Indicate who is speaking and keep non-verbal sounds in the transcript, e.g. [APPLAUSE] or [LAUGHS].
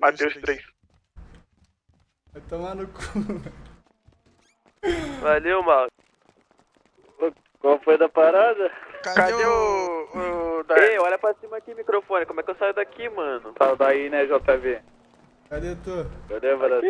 Speaker 1: Mateus 3.
Speaker 2: Vai tomar no cu. [LAUGHS]
Speaker 3: Valeu, mal.
Speaker 4: Qual foi da parada?
Speaker 1: Cadê, o... o.
Speaker 3: Ei, olha pra cima aqui, microfone. Como é que eu saio daqui, mano?
Speaker 4: Tá daí, né, JV?
Speaker 2: Cadê tu?
Speaker 4: Cadê, brother?